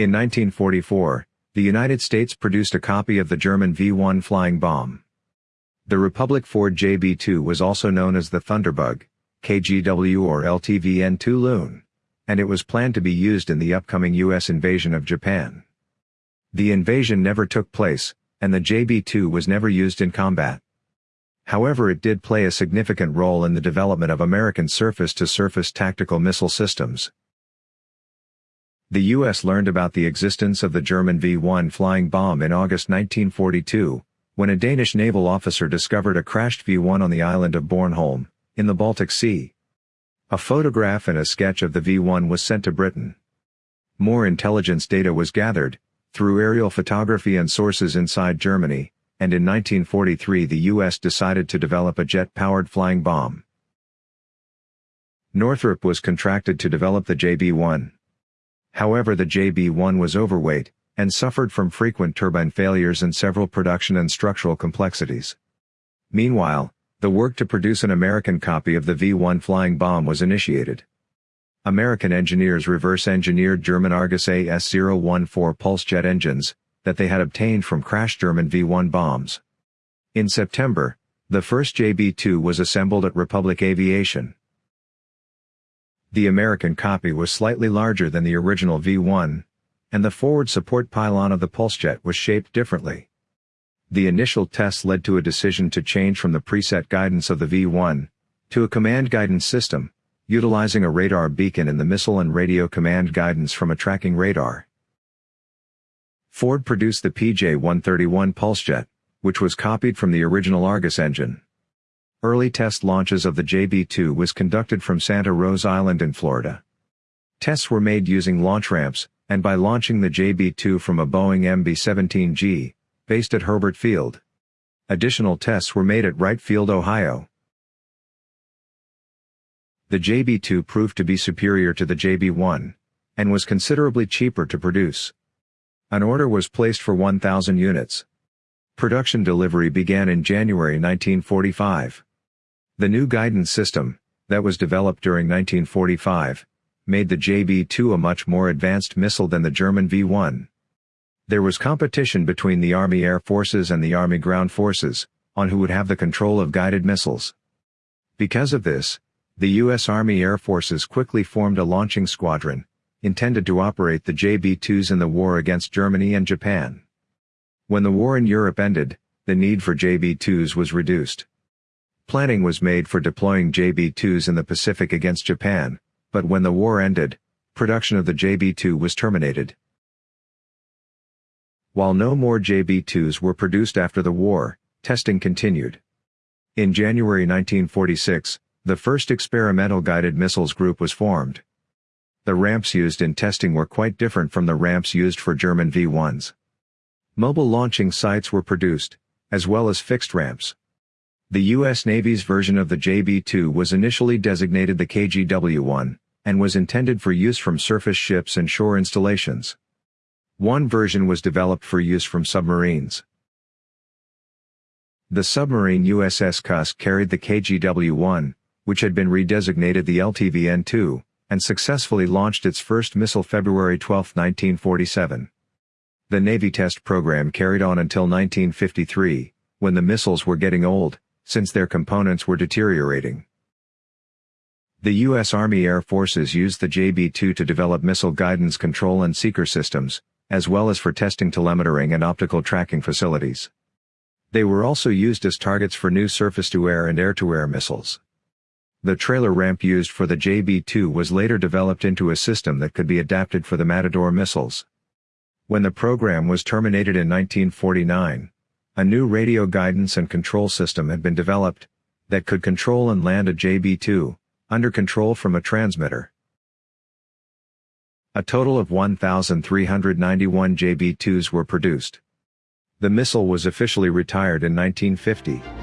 In 1944, the United States produced a copy of the German V-1 flying bomb. The Republic Ford JB-2 was also known as the Thunderbug, KGW or LTVN-2 Loon, and it was planned to be used in the upcoming U.S. invasion of Japan. The invasion never took place, and the JB-2 was never used in combat. However it did play a significant role in the development of American surface-to-surface -surface tactical missile systems. The U.S. learned about the existence of the German V-1 flying bomb in August 1942, when a Danish naval officer discovered a crashed V-1 on the island of Bornholm, in the Baltic Sea. A photograph and a sketch of the V-1 was sent to Britain. More intelligence data was gathered, through aerial photography and sources inside Germany, and in 1943 the U.S. decided to develop a jet-powered flying bomb. Northrop was contracted to develop the JB-1. However the JB-1 was overweight, and suffered from frequent turbine failures and several production and structural complexities. Meanwhile, the work to produce an American copy of the V-1 flying bomb was initiated. American engineers reverse-engineered German Argus AS-014 pulse jet engines, that they had obtained from crashed German V-1 bombs. In September, the first JB-2 was assembled at Republic Aviation. The American copy was slightly larger than the original V-1, and the forward support pylon of the Pulsejet was shaped differently. The initial tests led to a decision to change from the preset guidance of the V-1 to a command guidance system, utilizing a radar beacon in the missile and radio command guidance from a tracking radar. Ford produced the PJ-131 Pulsejet, which was copied from the original Argus engine. Early test launches of the JB-2 was conducted from Santa Rosa Island in Florida. Tests were made using launch ramps, and by launching the JB-2 from a Boeing MB-17G, based at Hurlburt Field. Additional tests were made at Wright Field, Ohio. The JB-2 proved to be superior to the JB-1, and was considerably cheaper to produce. An order was placed for 1,000 units. Production delivery began in January 1945. The new guidance system, that was developed during 1945, made the JB-2 a much more advanced missile than the German V-1. There was competition between the Army Air Forces and the Army Ground Forces, on who would have the control of guided missiles. Because of this, the U.S. Army Air Forces quickly formed a launching squadron, intended to operate the JB-2s in the war against Germany and Japan. When the war in Europe ended, the need for JB-2s was reduced. Planning was made for deploying JB-2s in the Pacific against Japan, but when the war ended, production of the JB-2 was terminated. While no more JB-2s were produced after the war, testing continued. In January 1946, the first experimental guided missiles group was formed. The ramps used in testing were quite different from the ramps used for German V-1s. Mobile launching sites were produced, as well as fixed ramps. The U.S. Navy's version of the JB-2 was initially designated the KGW-1, and was intended for use from surface ships and shore installations. One version was developed for use from submarines. The submarine USS Cusk carried the KGW-1, which had been redesignated the LTVN-2, and successfully launched its first missile February 12, 1947. The Navy test program carried on until 1953, when the missiles were getting old, since their components were deteriorating. The U.S. Army Air Forces used the JB-2 to develop missile guidance control and seeker systems, as well as for testing telemetering and optical tracking facilities. They were also used as targets for new surface-to-air and air-to-air missiles. The trailer ramp used for the JB-2 was later developed into a system that could be adapted for the Matador missiles. When the program was terminated in 1949, a new radio guidance and control system had been developed that could control and land a JB-2 under control from a transmitter. A total of 1,391 JB-2s were produced. The missile was officially retired in 1950.